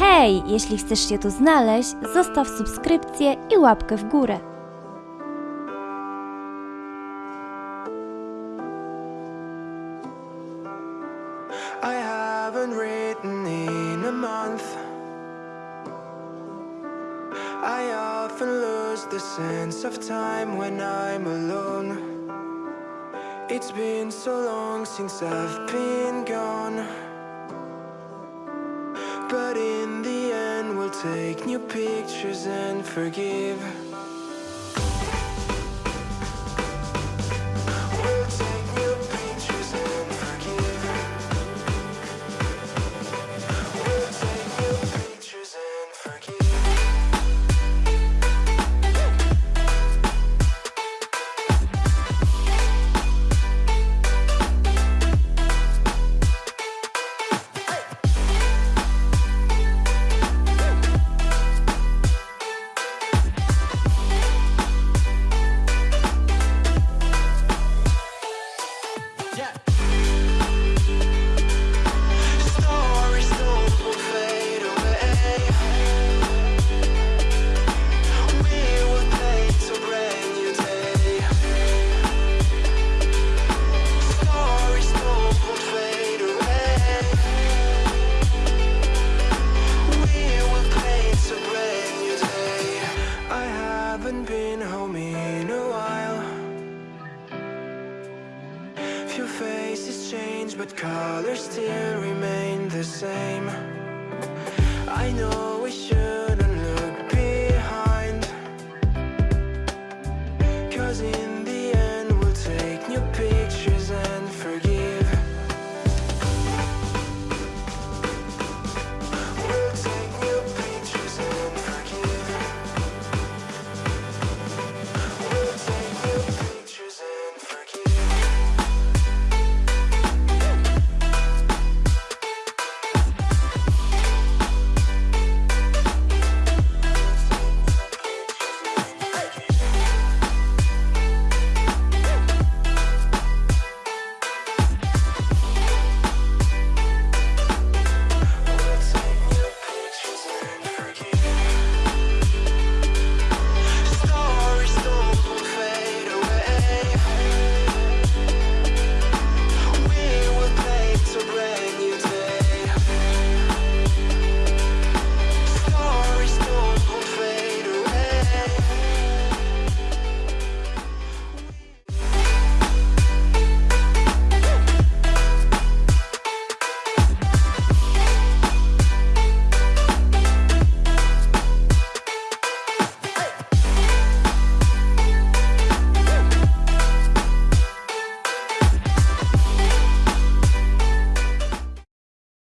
Hej, jeśli chcesz się tu znaleźć, zostaw subskrypcję i łapkę w górę. It's been so long since I've been gone. But in the end, we'll take new pictures and forgive. Faces change, but colors still remain the same. I know